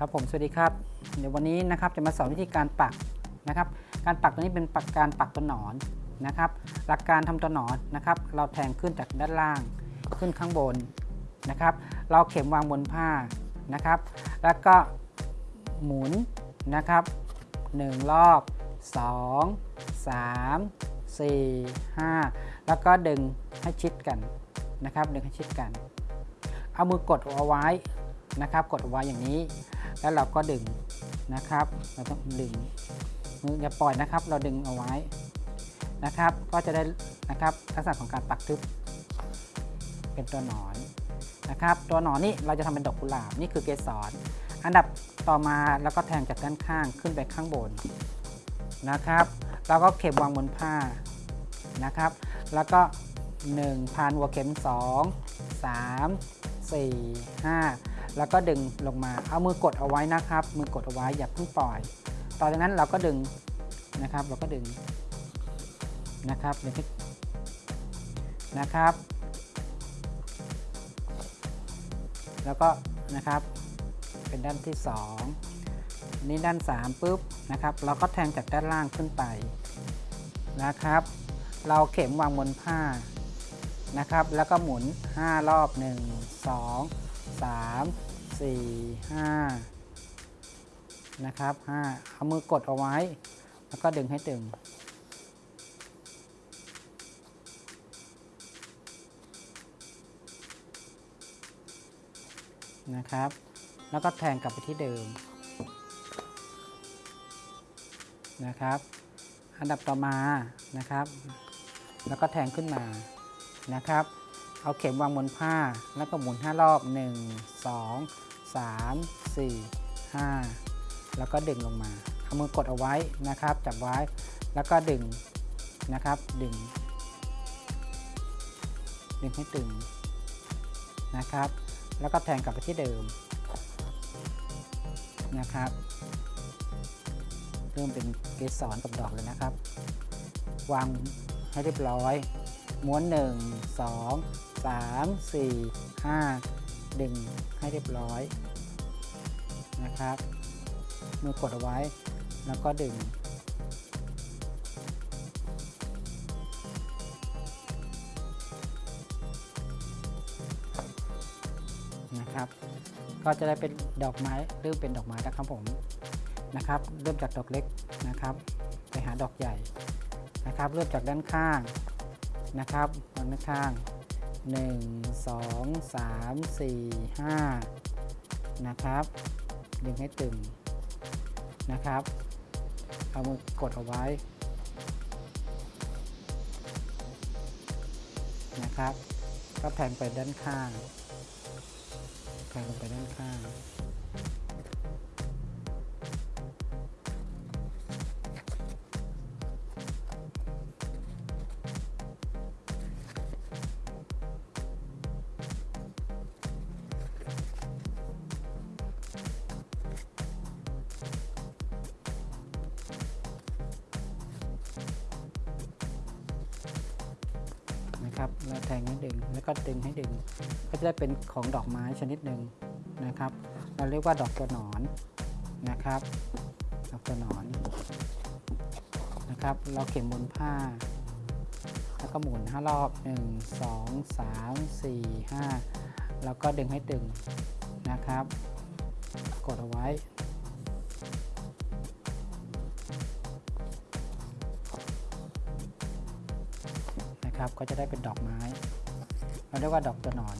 ครับผมสวัสดีครับ เดี๋ยววันนี้นะครับจะมาสอนวิธีการปักนะครับ การปักตัวนี้เป็นปักการปักตัวหนอนนะครับ หลักการทำตัวหนอนนะครับ เราแทงขึ้นจากด้านล่างขึ้นข้างบนนะครับ เราเข็มวางบนผ้านะครับ แล้วก็หมุนนะครับ 1 รอบ 2 3 4 5 แล้วก็ดึงให้ชิดกันนะครับ ดึงให้ชิดกัน เอามือกดเอาไว้นะครับ กดเอาไว้อย่างนี้ แล้วเราก็ดึงนะครับ เราต้องดึงมืออย่าปล่อยนะครับ เราดึงเอาไว้นะครับ ก็จะได้นะครับลักษณะของการปักทึบเป็นตัวหนอนนะครับ ตัวหนอนนี่เราจะทำเป็นดอกกุหลาบนี่คือเกสรอันดับต่อมาแล้วก็แทงจากด้านข้างขึ้นไปข้างบนนะครับ แล้วก็เข็มวางบนผ้านะครับ แล้วก็1พันหัวเข็ม 2 3 4 5 แล้วก็ดึงลงมา เอามือกดเอาไว้นะครับ มือกดเอาไว้อย่าเพิ่งปล่อย ต่อจากนั้นเราก็ดึงนะครับ เราก็ดึงนะครับดึงให้นะครับ แล้วก็นะครับ เป็นด้านที่2อันนี้ด้าน 3ปุ๊บนะครับ เราก็แทงจากด้านล่างขึ้นไปนะครับ เราเข็มวางบนผ้านะครับ แล้วก็หมุน 5 รอบ 1 2 3 4 5นะครับ5เอามือกดเอาไว้ แล้วก็ดึงให้ตึง นะครับ แล้วก็แทงกลับไปที่เดิม นะครับ อันดับต่อมานะครับ แล้วก็แทงขึ้นมานะครับ เอาเข็มวางบนผ้า แล้วก็หมุน 5 รอบ 1 2 3 4 5 แล้วก็ดึงลงมา เอามือกดเอาไว้นะครับ จับไว้ แล้วก็ดึงนะครับ ดึง ดึงให้ตึงนะครับ แล้วก็แทงกลับไปที่เดิมนะครับ เริ่มเป็นเกสรกับดอกเลยนะครับ วางให้เรียบร้อย ม้วน 1 2 3 4 5 ดึงให้เรียบร้อยนะครับ มือกดเอาไว้แล้วก็ดึง นะครับ ก็จะได้เป็นดอกไม้เริ่มเป็นดอกไม้นะครับผมนะครับ เริ่มจากดอกเล็กนะครับ ไปหาดอกใหญ่นะครับ เริ่มจากด้านข้าง นะครับด้านข้าง 1 2 3 4 5 นะครับ ดึงให้ตึงนะครับ เอามือกดเอาไว้นะครับ ก็แทงไปด้านข้างแทงไปด้านข้าง นะครับแล้วแทงให้ดึงแล้วก็ดึงให้ดึง ก็จะได้เป็นของดอกไม้ชนิดหนึ่งนะครับ เราเรียกว่าดอกตัวหนอนนะครับ ดอกตัวหนอนนะครับ เราเข็มบนผ้า แล้วก็หมุน5รอบ 1 2 3 4 5 แล้วก็ดึงให้ตึงนะครับ กดเอาไว้ นะครับ ก็จะได้เป็นดอกไม้ เราเรียกว่าดอกตัวหนอน